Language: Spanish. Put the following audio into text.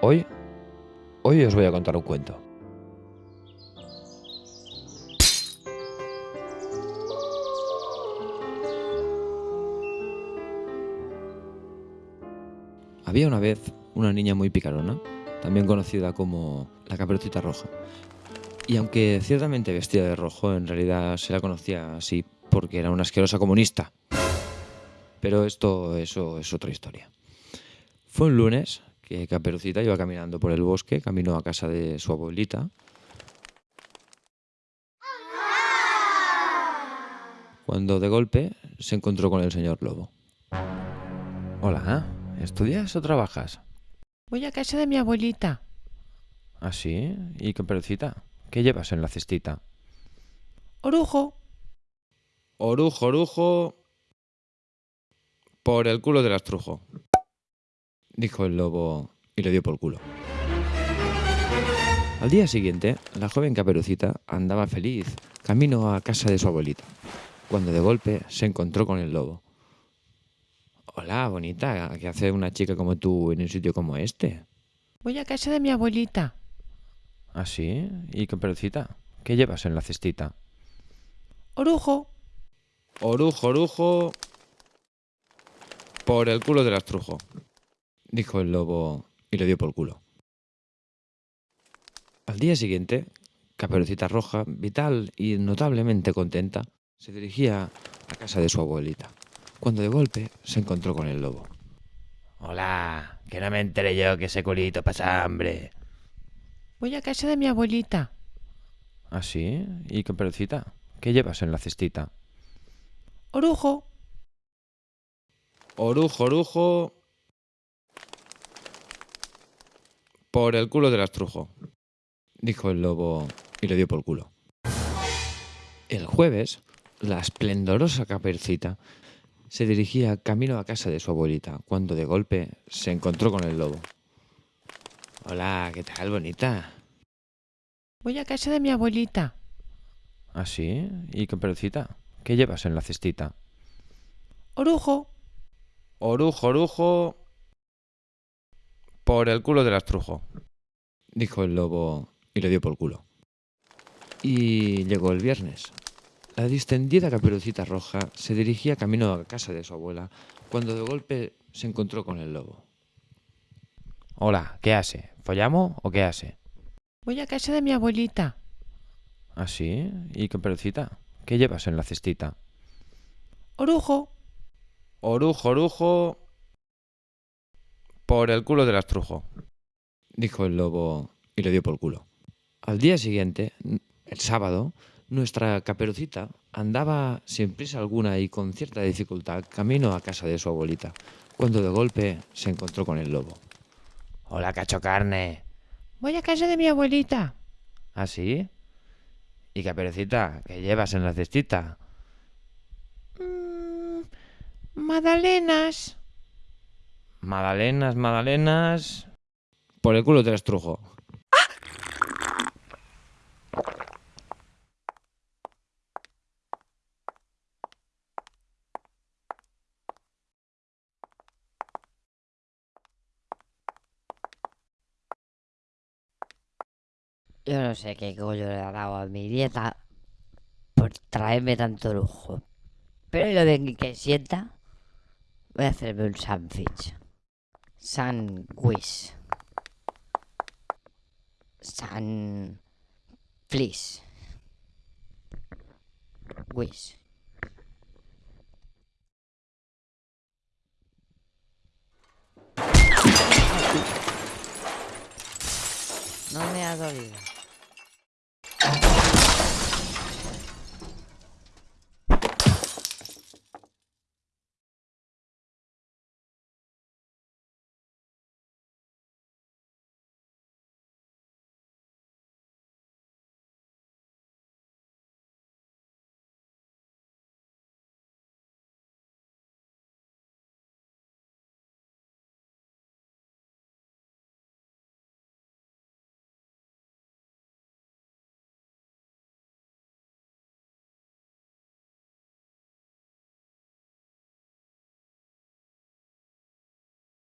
Hoy, hoy os voy a contar un cuento. Había una vez una niña muy picarona, también conocida como la caperucita roja. Y aunque ciertamente vestía de rojo, en realidad se la conocía así porque era una asquerosa comunista. Pero esto eso es otra historia. Fue un lunes que Caperucita iba caminando por el bosque, camino a casa de su abuelita. Cuando de golpe se encontró con el señor Lobo. Hola, ¿estudias o trabajas? Voy a casa de mi abuelita. ¿Ah, sí? ¿Y Caperucita? ¿Qué llevas en la cestita? Orujo. Orujo, orujo. Por el culo del astrujo dijo el lobo y le dio por culo. Al día siguiente, la joven caperucita andaba feliz, camino a casa de su abuelita, cuando de golpe se encontró con el lobo. Hola, bonita, ¿qué hace una chica como tú en un sitio como este? Voy a casa de mi abuelita. ¿Ah, sí? ¿Y caperucita? ¿Qué llevas en la cestita? Orujo. Orujo, orujo. Por el culo del astrujo dijo el lobo y le dio por culo. Al día siguiente, Caperucita Roja, vital y notablemente contenta, se dirigía a casa de su abuelita, cuando de golpe se encontró con el lobo. Hola, que no me enteré yo que ese culito pasa hambre. Voy a casa de mi abuelita. ¿Ah, sí? ¿Y Caperucita? ¿Qué llevas en la cestita? Orujo. Orujo, orujo. Por el culo del astrujo, dijo el lobo y le dio por culo. El jueves, la esplendorosa capercita se dirigía camino a casa de su abuelita, cuando de golpe se encontró con el lobo. Hola, ¿qué tal, bonita? Voy a casa de mi abuelita. ¿Ah, sí? ¿Y caperucita? ¿Qué llevas en la cestita? Orujo. Orujo, orujo. Por el culo del astrujo, dijo el lobo y le dio por culo. Y llegó el viernes. La distendida caperucita roja se dirigía camino a casa de su abuela cuando de golpe se encontró con el lobo. Hola, ¿qué hace? ¿Follamos o qué hace? Voy a casa de mi abuelita. ¿Ah, sí? ¿Y caperucita? ¿Qué llevas en la cestita? Orujo. Orujo, orujo. Por el culo del astrujo, dijo el lobo y le dio por culo. Al día siguiente, el sábado, nuestra caperucita andaba sin prisa alguna y con cierta dificultad camino a casa de su abuelita, cuando de golpe se encontró con el lobo. Hola, cacho carne. Voy a casa de mi abuelita. ¿Ah, sí? ¿Y caperucita? ¿Qué llevas en la cestita? Mmm, magdalenas. Madalenas, magdalenas... Por el culo te estrujo. Yo no sé qué coño le ha dado a mi dieta por traerme tanto lujo. Pero lo de que sienta, voy a hacerme un sandwich. Sandwich. San... Please. Wish. No me ha dolido.